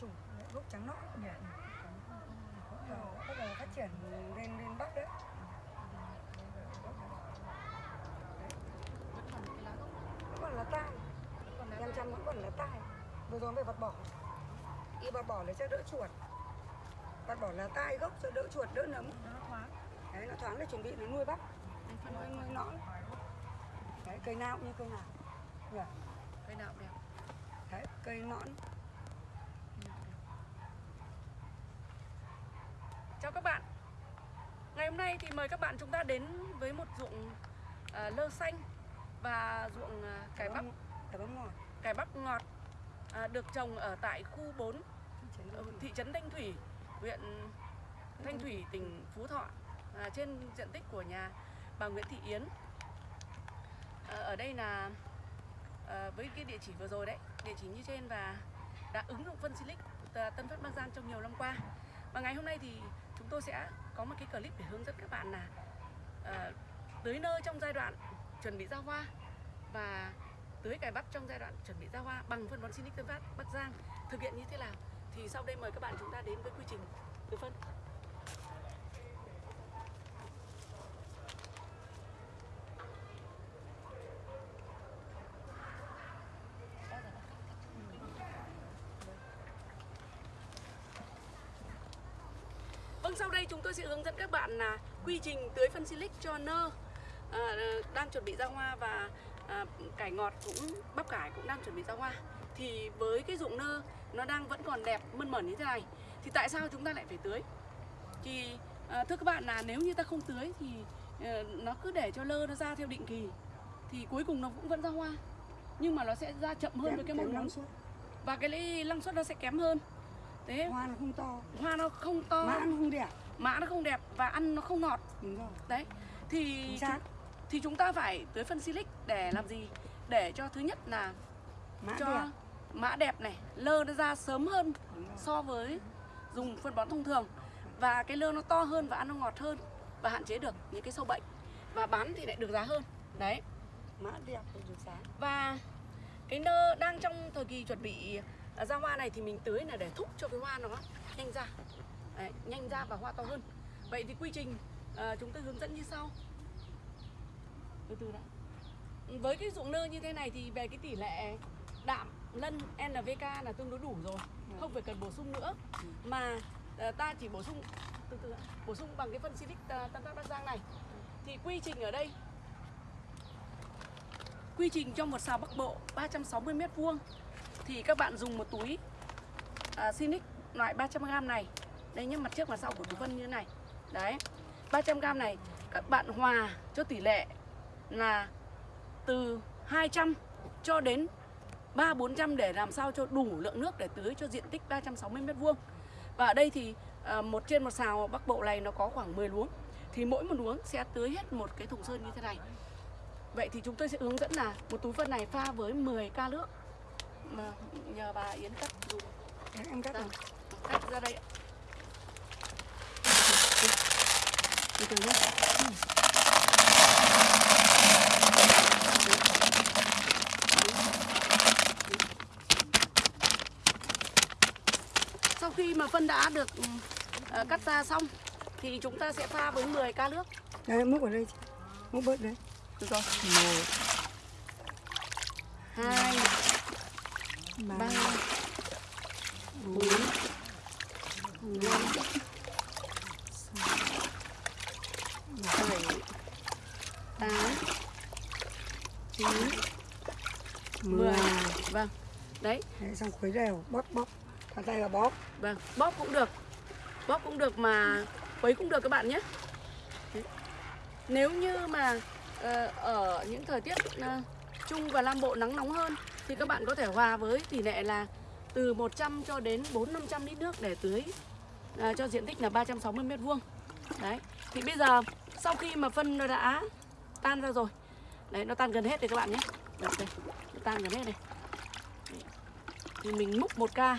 chủng gốc trắng nõn nhỉ? Bắt đầu phát triển lên lên bắc đấy. Vẫn còn là tai. Năm trăm vẫn còn là tai. Vừa rồi phải vặt bỏ. Y vặt bỏ là cho đỡ chuột. Vặt bỏ là tai gốc cho đỡ chuột đỡ nấm. Đấy nó thoáng để chuẩn bị nó nuôi bắp. Nuôi nuôi nõn. Đấy cây nào cũng như cây nào. Nhỉ cây nào đẹp. Đấy cây nõn cây nào cũng đẹp. Chào các bạn. Ngày hôm nay thì mời các bạn chúng ta đến với một ruộng à, lơ xanh và ruộng à, cải bắp cải bắp ngọt. Cải bắp ngọt à, được trồng ở tại khu 4 ở thị trấn Thanh Thủy, huyện Thanh Thủy, tỉnh Phú Thọ à, trên diện tích của nhà bà Nguyễn Thị Yến. À, ở đây là à, với cái địa chỉ vừa rồi đấy, địa chỉ như trên và đã ứng dụng phân Silic Tân Phát Bắc Giang trong nhiều năm qua. Và ngày hôm nay thì tôi sẽ có một cái clip để hướng dẫn các bạn là ờ, uh, tưới nơ trong giai đoạn chuẩn bị ra hoa và tưới cải bắp trong giai đoạn chuẩn bị ra hoa bằng phân bón Sinic Tân Phát Bắc Giang. Thực hiện như thế nào thì sau đây mời các bạn chúng ta đến với quy trình tưới phân. Vâng sau đây chúng tôi sẽ hướng dẫn các bạn là quy trình tưới phân silic cho nơ. À, đang chuẩn bị ra hoa và à, cải ngọt cũng bắp cải cũng đang chuẩn bị ra hoa. Thì với cái ruộng nơ nó đang vẫn còn đẹp mơn mởn như thế này thì tại sao chúng ta lại phải tưới? Thì à, thưa các bạn là nếu như ta không tưới thì à, nó cứ để cho lơ nó ra theo định kỳ thì cuối cùng nó cũng vẫn ra hoa. Nhưng mà nó sẽ ra chậm hơn với cái mong muốn. và cái năng suất nó sẽ kém hơn thế. Hoa nó không to. Hoa nó không to. Mã nó không đẹp. Mã nó không đẹp và ăn nó không ngọt. Đúng rồi. Đấy. Thì xác. thì chúng ta phải tưới phân silic để làm gì? Để cho thứ nhất là mã cho đẹp. mã đẹp này lơ nó ra sớm hơn so với dùng phân bón thông thường. Và cái lơ nó to hơn và ăn nó ngọt hơn và hạn chế được những cái sâu bệnh. Và bán thì lại được giá hơn. Đấy. Mã đẹp được giá. Và cái nơ đang trong thời kỳ chuẩn bị à, ra hoa này thì mình tưới là để thúc cho cái hoa nó nhanh ra. Đấy, nhanh ra và hoa to hơn. Vậy thì quy trình à, chúng tôi hướng dẫn như sau. Từ từ đã. Với cái ruộng nơ như thế này thì về cái tỷ lệ đạm lân NPK là tương đối đủ rồi. Không phải cần bổ sung nữa. Mà à, ta chỉ bổ sung từ từ đã, bổ sung bằng cái phân silic à, Tân Phát Bắc Giang này. Thì quy trình ở đây Quy trình cho một xào Bắc Bộ 360 m vuông thì các bạn dùng một túi à, Sinic loại 300g này. Đây nhé, mặt trước mặt sau của túi phân như thế này. Đấy. 300g này các bạn hòa cho tỷ lệ là từ 200 cho đến 3 400 để làm sao cho đủ lượng nước để tưới cho diện tích 360 m vuông. Và ở đây thì à, một trên một xào Bắc Bộ này nó có khoảng 10 luống. Thì mỗi một luống sẽ tưới hết một cái thùng sơn như thế này. Vậy thì chúng tôi sẽ hướng dẫn là một túi phân này pha với 10 ca nước mà nhờ bà Yến cắt dùng Đấy, em cắt ra, rồi cắt ra đây ạ. từ từ nhé Sau khi mà phân đã được ờ, cắt ra xong thì chúng ta sẽ pha với 10 ca nước. đây múc ở đây chị. múc bớt đấy Được rồi. một 2 ba. 3 4 5 7 8 9 10 mười. Vâng. Đấy, đấy xong khuấy đều bóp bóp. Thằng tay là bóp. Vâng, bóp cũng được. Bóp cũng được mà quấy cũng được các bạn nhé. Đấy. Nếu như mà ờ, ở những thời tiết ờ, Trung và Nam Bộ nắng nóng hơn thì các bạn có thể hòa với tỷ lệ là từ 100 cho đến 4 500 lít nước để tưới à, cho diện tích là 360 m vuông. Đấy. Thì bây giờ sau khi mà phân nó đã tan ra rồi. Đấy nó tan gần hết rồi các bạn nhé. Đấy, đây. Nó tan gần hết này. Đấy. Thì mình múc 1 ca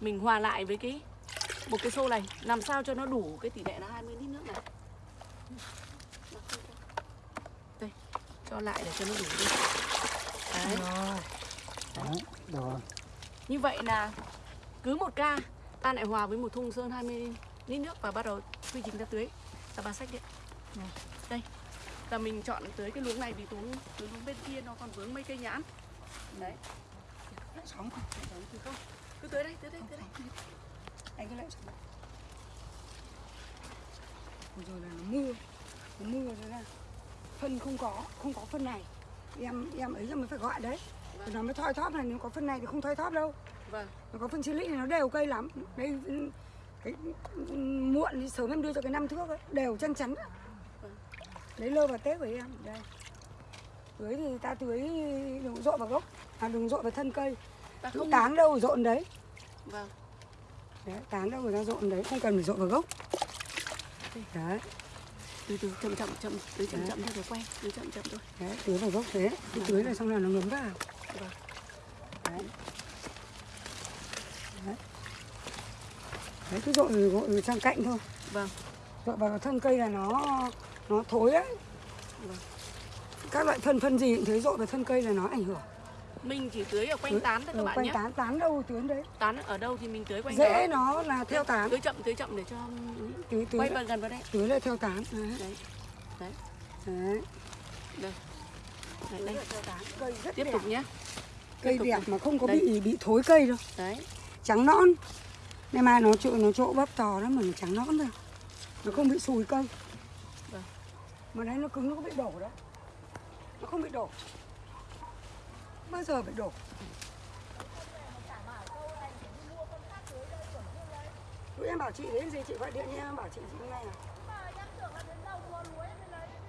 mình hòa lại với cái một cái xô này làm sao cho nó đủ cái tỷ lệ là 20 lít nước này. Đây, cho lại để cho nó đủ đi. Đấy. rồi đấy Như vậy là cứ một ca ta lại hòa với một thùng sơn 20 lít nước và bắt đầu quy trình ta tưới. Ta bà sách điện đây là mình chọn tưới cái luống này vì luống luống bên kia nó còn vướng mấy cây nhãn. Đấy. Sóng không? Sóng. thì không? Cứ tưới đây tưới đây tưới đây. Anh cứ lại rồi là nó mưa. Nó mưa rồi là phân không có, không có phân này. Em em ấy là mới phải gọi đấy. Thì nó mới thoi thóp này, nếu có phân này thì không thoi thóp đâu. vâng Nó có phân silic này nó đều cây lắm. Đây cái muộn thì sớm em đưa cho cái năm thước ấy, đều chân chắn. Vâng. Lấy lơ vào tết với em đây. Tưới thì ta tưới đừng dội vào gốc, à đừng dội vào thân cây. ta không tán đâu dộn đấy. vâng Đấy, tán đâu người ta dộn đấy, không cần phải dội vào gốc. Đấy, từ từ chậm chậm chậm tưới chậm Đấy. chậm theo rồi quay tưới chậm chậm thôi đấy, tưới vào gốc thế. Cứ tưới là xong là nó ngấm vào. Vâng. Đấy. Đấy. Đấy, cứ dội dội sang cạnh thôi. vâng Dội vào thân cây là nó nó thối đấy. Vâng. Các loại phân phân gì cũng thế dội vào thân cây là nó ảnh hưởng. mình chỉ tưới ở quanh Tưới- tán thôi các bạn quanh nhé tán tán đâu tưới đấy. tán ở đâu thì mình tưới quanh Dễ đó nó là theo tán. tưới chậm tưới chậm để cho Tưới tưới quay vào gần vào đây tưới là theo tán. Đấy. đấy đấy Đấy. đây đấy, đây. Cây rất tiếp đẹp. tục nhé Cây tục đẹp này. mà không có Đây. bị bị thối cây đâu. đấy Trắng nõn. Này mà nó chỗ nó chỗ bắp to lắm mà nó trắng nõn thôi. Nó không bị sùi cây. Vâng. Mà đấy nó cứng nó có bị đổ đấy. Nó không bị đổ. Bao giờ bị đổ. Lúc em bảo chị đến gì chị gọi điện nha em bảo chị chị hôm nay à.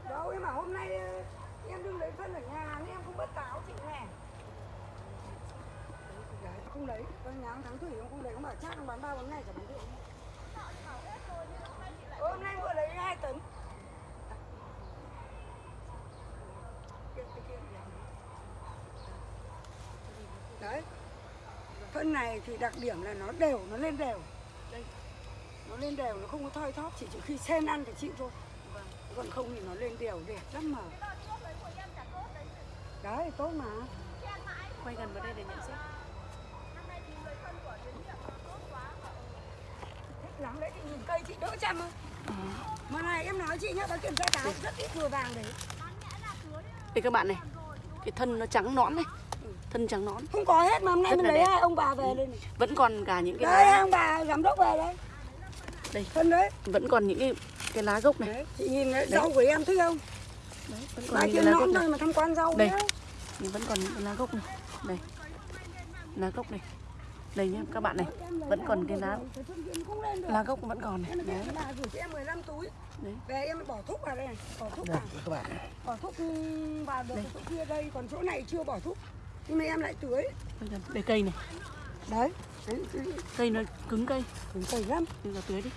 Đâu em bảo hôm nay ờ, em đừng lấy phân ở nhà nên em không bất táo chị nè. Đấy, không lấy, con nháng tháng thủy không, không lấy, không bảo chắc không bán ba bốn ngày chả bán được. Hôm nay vừa lấy hai tấn. Đấy. Phân này thì đặc điểm là nó đều, nó lên đều. Đây. Nó lên đều, nó không có thoi thóp, chỉ trừ khi sen ăn thì chịu thôi. vâng Còn không thì nó lên đều đẹp lắm mà. Đấy, tốt mà. quay gần vào đây để nhận xét Thích lắm đấy, chị nhìn cây chị đỡ chăm không? Mà này em nói chị nhá, bà kiểm tra táo rất ít vừa vàng đấy. đây các bạn này cái thân nó trắng nõn này Ừ. thân trắng nõn Không có hết mà hôm nay Rất mình lấy hai ông bà về đây này. vẫn còn cả những cái Đấy, hai ông bà giám đốc về đấy. Đây. Phân đấy. vẫn còn những cái cái lá gốc này Đấy, chị nhìn đấy, rau của em thích không? đấy vẫn còn những kia cái lá gốc nõn này thôi mà tham quan rau Đây. Nhưng vẫn còn những cái lá gốc này đây lá gốc này đây nhá các bạn này vẫn còn cái lá lá gốc vẫn còn này đấy về bà gửi cho em 15 túi. Đấy. Về em bỏ thuốc vào đây này, bỏ thuốc đây vào. các bạn Bỏ thuốc ừ, vào được chỗ kia đây, còn chỗ này chưa bỏ thuốc. Nhưng mà em lại tưới. Đây cây này Đấy. Đấy, cây nó cứng cây cứng cây lắm. bây giờ tưới đi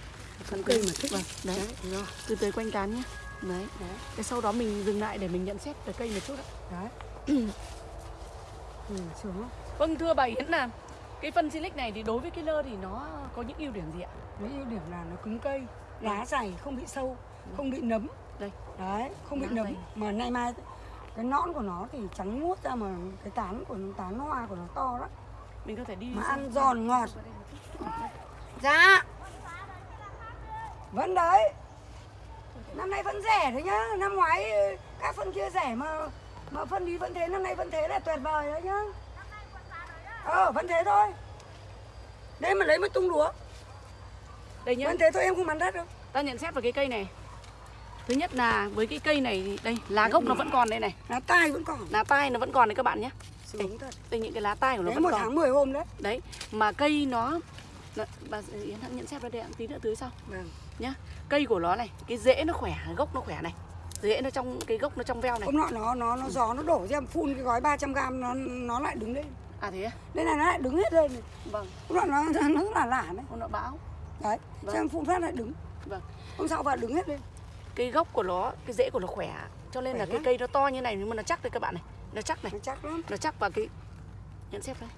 Cứng cây mà thích. vâng đấy Đấy, từ tưới quanh tán nhé đấy Đấy. Thế sau đó mình dừng lại để mình nhận xét về cây một chút ạ Đấy. ừ, sướng vâng thưa bà Yến là cái phân silic này thì đối với cái lơ thì nó có những ưu điểm gì ạ Cái ưu điểm là nó cứng cây, lá dày, không bị sâu, không bị nấm. đây Đấy, không bị Lá nấm. dày. Mà nay mai cái nõn của nó thì trắng muốt ra mà cái tán của nó tán hoa của nó to lắm. Mình có thể đi Mà ăn giòn ngọt. Dạ. Vẫn đấy. Năm nay vẫn rẻ đấy nhá. Năm ngoái các phân kia rẻ mà mà phân đi vẫn thế, năm nay vẫn thế là tuyệt vời đấy nhá. Ờ, vẫn thế thôi. Đây mà lấy một tung lúa. đây nhá Vẫn thế thôi em không bán đất đâu. ta nhận xét về cái cây này thứ nhất là với cái cây này thì đây lá gốc nó vẫn còn đây này Lá tai vẫn còn. lá tai nó vẫn còn đấy các bạn nhé Sướng thật. đây những cái lá tai của nó Đấy vẫn một còn tháng 10 hôm đấy. đấy mà cây nó, bà Yến hãy nhận xét vào đây tí nữa tưới sau Vâng. nhá cây của nó này cái rễ nó khỏe gốc nó khỏe này rễ nó trong cái gốc nó trong veo này Hôm nọ nó nó nó gió nó đổ ra phun cái gói 300 g nó nó lại đứng lên. à thế à? Đây này nó lại đứng hết lên vâng Hôm nọ nó nó rất là lả đấy. hôm nọ bão Đấy, Vâng. cho em phun phát lại đứng. vâng Hôm sau vào đứng hết lên. cái gốc của nó cái rễ của nó khỏe cho nên là Khỏe cái lắm. cây nó to như này nhưng mà nó chắc đây các bạn này nó chắc này. Nó chắc lắm. nó chắc vào cái nhận xét đây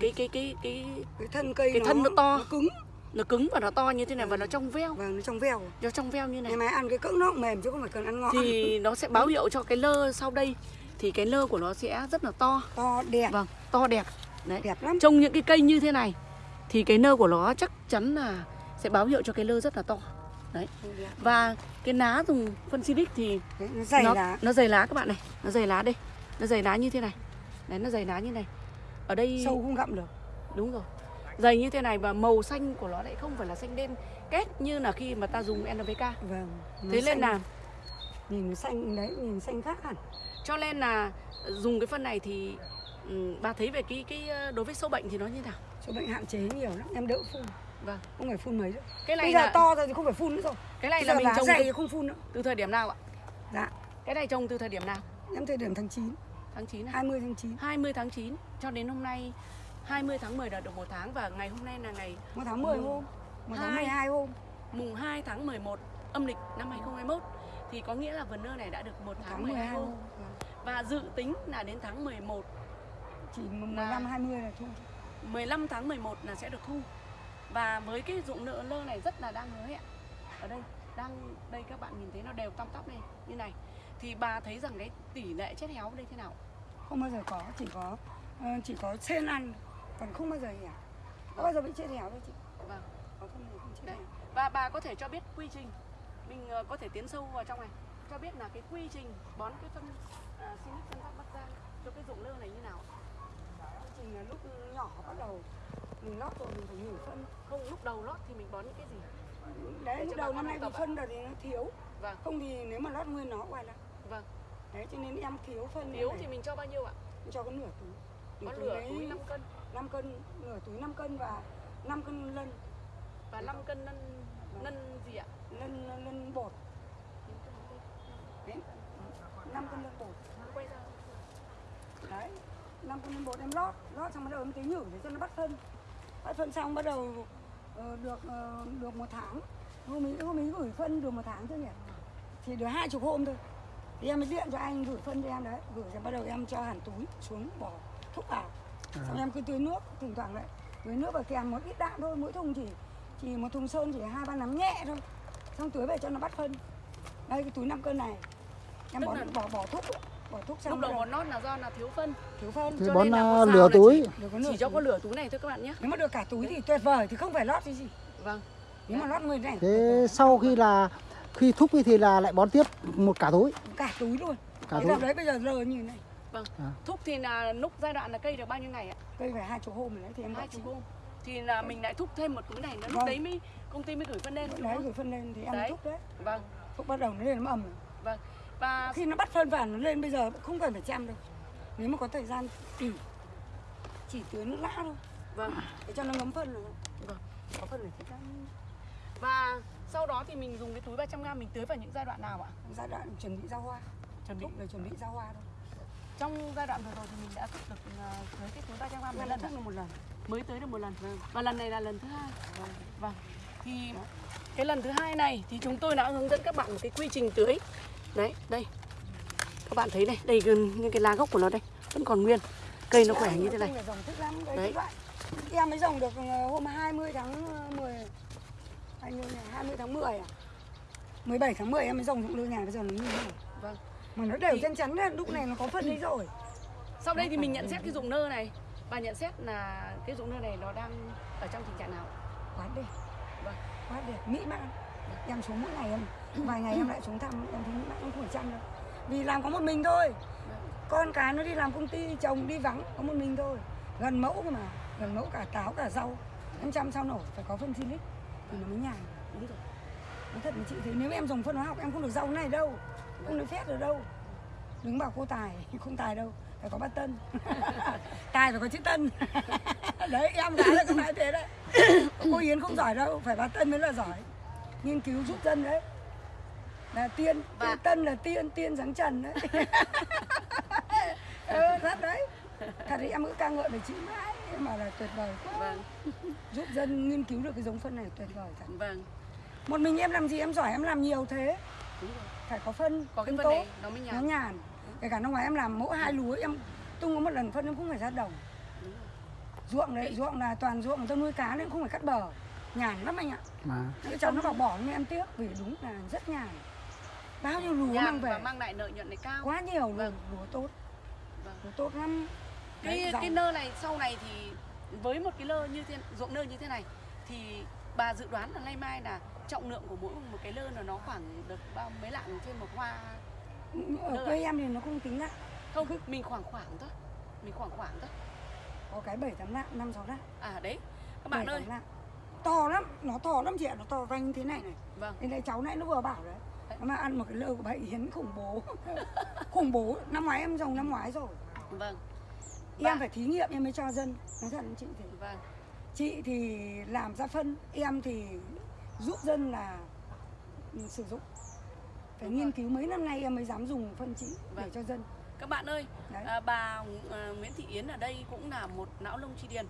cái cái cái cái Cái thân cây Cái thân nó to. Nó cứng. nó cứng và nó to như thế này và nó trong veo. Vâng, nó trong veo. nó trong veo như này. Ngày mai ăn cái cỡ nó cũng mềm chứ không phải cần ăn ngọt. thì nó sẽ báo hiệu cho cái lơ sau đây. Thì cái lơ của nó sẽ rất là to. To đẹp, vâng to đẹp. Đấy. Đẹp lắm. trông những cái cây như thế này thì cái nơ của nó chắc chắn là sẽ báo hiệu cho cái lơ rất là to. Đấy. Và cái ná dùng phân silic thì Đấy, nó dày nó, lá. nó dày lá các bạn này. Nó dày lá đây nó dày lá như thế này. Đấy nó dày lá như này. Ở đây sâu không gặm được. Đúng rồi. Dày như thế này và màu xanh của nó lại không phải là xanh đen két như là khi mà ta dùng NPK vâng thế nên là nhìn nó xanh đấy nhìn xanh khác hẳn. Cho nên là dùng cái phân này thì ừ, bà thấy về cái cái ờ, đối với sâu bệnh thì nó như nào? Số bệnh hạn chế nhiều lắm em đỡ phun. Vâng. Không phải phun mấy nữa cái này bây giờ là to rồi thì không phải phun nữa rồi. Cái này bây là mình trồng dày từ, thì không phun nữa. từ thời điểm nào ạ? Dạ. Cái này trồng từ thời điểm nào em thời điểm tháng 9 tháng 9 à? 20 tháng 9 20 tháng 9 cho đến hôm nay 20 tháng 10 đã được một tháng và ngày hôm nay là ngày một tháng 10 Ừ. hôm. Một tháng Hai. 12 hôm. Mùng 2 tháng 11 âm lịch năm 2021 thì có nghĩa là vườn nơ này đã được một tháng, tháng 12 12 hôm. hôm Vâng. và dự tính là đến tháng 11 chỉ 15 20 là thu 15 tháng 11 là sẽ được thu. Và với cái dụng nợ lơ này rất là đang hứa hẹn ở đây đang đây các bạn nhìn thấy nó đều tăm tắp đây. Như này thì bà thấy rằng cái tỷ lệ chết héo đây thế nào? Không bao giờ có chỉ có ờ, chỉ có sen ăn còn không bao giờ hẻo có bao giờ bị chết hẻo đâu chị. Vâng. Có không thì không chết Đấy. và bà có thể cho biết quy trình. Mình ờ, có thể tiến sâu vào trong này. Cho biết là cái quy trình bón cái phân uh, Sinic phân phát Bắc Giang cho cái dụng lơ này như nào? Quy trình là lúc nhỏ bắt đầu mình lót rồi mình phải nhử phân. Không lúc đầu lót thì mình bón những cái gì? Đấy Để lúc đầu năm nay ạ. phân rồi thì nó thiếu. Vâng. Không thì nếu mà lót nguyên nó quay lại vâng. Đấy cho nên em thiếu phân này. thì mình cho bao nhiêu ạ? Cho có nửa túi. Có nửa lửa đấy túi 5 cân. 5 cân nửa túi 5 cân và 5 cân lân. Và 5 cân nân nân gì ạ? Lân lân bột. Đấy. 5 cân lân bột. Quay ra. Đấy. 5 cân lân bột em lót lót xong bắt đầu em tưới nhử để cho nó bắt phân. Bắt phân xong bắt đầu ờ, được ờ, được một tháng. Hôm ấy hôm ấy gửi phân được một tháng chưa nhỉ? Thì được hai chục hôm thôi thì em mới điện cho anh gửi phân cho em đấy. Gửi rồi bắt đầu em cho hẳn túi xuống bỏ thuốc vào. Xong em cứ tưới nước thỉnh thoảng lại tưới nước và kèm một ít đạm thôi mỗi thùng chỉ chỉ một thùng sơn chỉ hai ba nắm nhẹ thôi. Xong tưới về cho nó bắt phân. Đây cái túi 5 cân này. Em Tức bỏ là- bỏ bỏ thuốc bỏ thuốc xong lúc đầu bón nót là do là thiếu phân. Thiếu phân. Thì Cho bón nên là à, có sao lửa là túi. Nửa chỉ cho có lửa túi này thôi các bạn nhé. Nếu mà được cả túi thì tuyệt vời thì không phải lót cái gì. Vâng. Nếu mà lót người này. Thế sau khi là khi thúc thì là lại bón tiếp một cả túi. Cả túi luôn. Cả cái túi. đấy bây giờ lờ như này. Thúc thì là lúc giai đoạn là cây được bao nhiêu ngày ạ? Cây phải hai chục hôm rồi đấy thì em hai chục hôm. Thì là mình lại thúc thêm một túi này nữa lúc Vâng. đấy mới công ty mới gửi phân lên đúng đấy không? gửi phân lên thì em Đấy. thúc đấy. Vâng. Thúc bắt đầu nó lên nó ẩm. Rồi. vâng. Và khi nó bắt phân vào nó lên bây giờ không cần phải chăm đâu. Nếu mà có thời gian tỉ chỉ tưới nước lã thôi. Vâng. Để cho nó ngấm phân rồi Vâng. có phân phải chỉ chăm và sau đó thì mình dùng cái túi 300 g mình tưới vào những giai đoạn nào ạ? Giai đoạn chuẩn bị ra hoa. Chuẩn bị. Là chuẩn bị ra hoa thôi. Trong giai đoạn vừa rồi thì mình đã thúc được ờ, tưới cái túi 300 g mấy lần là một lần. Mới tới được một lần. Và lần này là lần thứ hai. Vâng. Thì cái lần thứ hai này thì chúng tôi đã hướng dẫn các bạn một cái quy trình tưới. Đấy đây. Các bạn thấy này đây gần những cái lá gốc của nó đây vẫn còn nguyên. Cây nó khỏe như thế này. Đấy, em mới dòng được ờ, hôm 20 tháng 10 bao nhiêu nhỉ 20 tháng 10 à? 17 tháng 10 em mới dòng dụng lương nhà bây giờ nó như thế này vâng. Mà nó đều Thì- chân chắn đấy, lúc này nó có phân đấy rồi. Sau đây thì mình nhận xét cái dụng nơ này. Và nhận xét là cái dụng nơ này nó đang ở trong tình trạng nào? Quá đẹp Vâng. quá đẹp mỹ mãn. Em xuống mỗi ngày em vài ngày em lại xuống thăm em thấy mỹ mãn không phải chăm đâu. Vì làm có một mình thôi. Con cái nó đi làm công ty chồng đi vắng có một mình thôi. Gần mẫu mà. Gần mẫu cả táo cả rau. Em chăm sao nổi phải có phân silic thì nó mới nhàn đúng rồi. Nói thật với chị thế nếu em dùng phân hóa học em không được rau này đâu không được phép được đâu. Đừng bảo cô tài không tài đâu phải có bát tân. Tài phải có chữ tân. Đấy em gái là có nói thế đấy. Cô yến không giỏi đâu phải bát tân mới là giỏi. Nghiên cứu giúp dân đấy. Là tiên Và- tiên tân là tiên tiên giáng trần đấy. Ừ, thật đấy. Thật thì em cứ ca ngợi về chị mãi mà là tuyệt vời. Quá vâng. Giúp dân nghiên cứu được cái giống phân này tuyệt vời thật. Vâng. Một mình em làm gì em giỏi em làm nhiều thế. Phải có phân có cái phân phân tốt này nó mới nó nhàn. Nhàn kể cả năm ngoái em làm mỗi hai lúa em tung có một lần phân em cũng phải ra đồng. Đúng rồi. ruộng đấy ruộng là toàn ruộng người ta nuôi cá nên không phải cắt bờ. Nhàn lắm anh ạ. Mà cái cháu nó bảo bỏ nhưng em tiếc vì đúng là rất nhàn. Bao nhiêu lúa mang nhàn về? và mang lại lợi nhuận này cao. Quá nhiều luôn Vâng. lúa tốt. Vâng. lúa tốt lắm cái cái nơ này sau này thì với một cái lơ như thế ruộng nơ như thế này thì bà dự đoán là nay mai là trọng lượng của mỗi một cái lơ là nó khoảng được bao mấy lạng trên một hoa? Ở quê em thì nó không tính lại không mình khoảng khoảng thôi mình khoảng khoảng thôi. Có cái bảy tám lạng năm sáu lạng. À đấy. Các bạn ơi. lạng. To lắm nó to lắm chị ạ nó to vanh thế này này. Vâng. Thế đây cháu nãy nó vừa bảo đấy Đấy. Nó mà ăn một cái lơ của bà Yến khủng bố. Khủng bố Năm ngoái em trồng năm ngoái rồi. Vâng Em Bà- phải thí nghiệm em mới cho dân Nói thật chị thì vâng Chị thì làm ra phân Em thì giúp dân là ừ, sử dụng Phải Đúng nghiên rồi. cứu mấy năm nay em mới dám dùng phân chị để Vâng. cho dân các bạn ơi Đấy. à, bà à, Nguyễn Thị Yến ở đây cũng là một não lông chi điền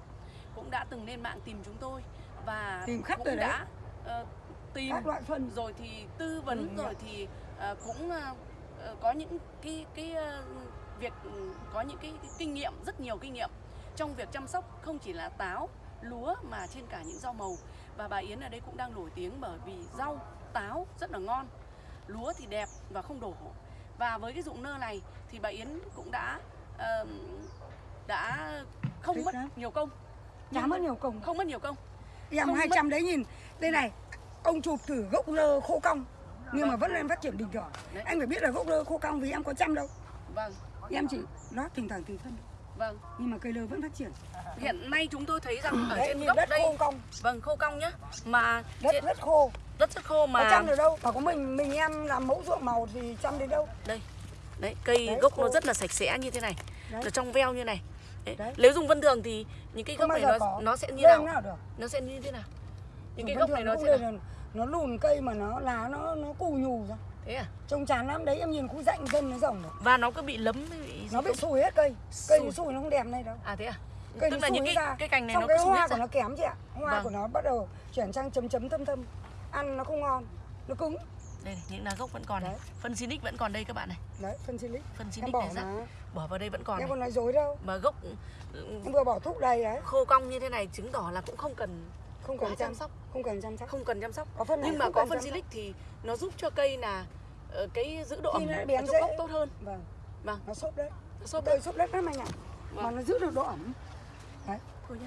cũng đã từng lên mạng tìm chúng tôi và Tìm khắp cũng rồi đấy. đã ờ, tìm Các loại phân rồi thì tư vấn Ừ, rồi thì ờ, cũng ờ, có những cái cái ờ, việc ừ, có những cái, cái kinh nghiệm rất nhiều kinh nghiệm trong việc chăm sóc không chỉ là táo lúa mà trên cả những rau màu. Và bà Yến ở đây cũng đang nổi tiếng bởi vì rau táo rất là ngon lúa thì đẹp và không đổ. Và với cái dụng nơ này thì bà Yến cũng đã ờ, đã không Thích mất nhiều công. Chả mất nhiều công. không mất nhiều công. Em không 200 đấy nhìn. Đây này Ông chụp thử gốc lơ khô cong Nhưng mà vẫn lên phát triển bình thường. Đấy. Anh phải biết là gốc lơ khô cong vì em có chăm đâu. Vâng Em chỉ nó thỉnh thoảng từ phân vâng Nhưng mà cây lơ vẫn phát triển hiện nay chúng tôi thấy rằng ở Đấy, trên gốc đất đây khô cong Vâng, khô cong nhá. Mà Đất trên, rất khô đất rất khô mà chăm được đâu Bảo có mình mình em làm mẫu ruộng màu thì chăm đến đâu đây. Đấy, cây Đấy, gốc nó khô. rất là sạch sẽ như thế này. Đấy. Nó trong veo như này. Đấy. Đấy. Nếu dùng vân thường thì những cái Không gốc này nó có nó sẽ như nào? nào được Nó sẽ như thế nào? Những cái Bình gốc này nó sẽ được. Nó lùn cây mà nó lá nó nó cù nhù ra Thế à? Trông chán lắm đấy em nhìn khu rạnh dân nó rồng rồi Và nó cứ bị lấm bị Nó bị sùi hết cây Cây Sùi. nó sùi nó không đẹp này đâu À thế à? cây Tức là những cái ra. cái cành này Xong nó cái hoa của ra. nó kém chị ạ Hoa Vâng. của nó bắt đầu chuyển sang chấm chấm thâm thâm Ăn nó không ngon Nó cứng Đây này, những lá gốc vẫn còn này. Đấy. Phân Sinic vẫn còn đây các bạn này. Đấy phân silic Phân bỏ này rắc bỏ vào đây vẫn còn Em này. còn nói dối đâu Mà gốc Em vừa bỏ thuốc đầy đấy khô cong như thế này chứng tỏ là cũng không cần Không cần chăm sóc. Không cần chăm sóc. Không cần chăm sóc. Có phân nhưng mà có phân silic thì nó giúp cho cây là ờ, cái giữ độ ẩm nó ở trong dễ. gốc tốt hơn. Vâng. Vâng. Nó xốp đấy. Xốp Cây xốp đất lắm anh ạ. Vâng. Mà nó giữ được độ ẩm. Thôi nhá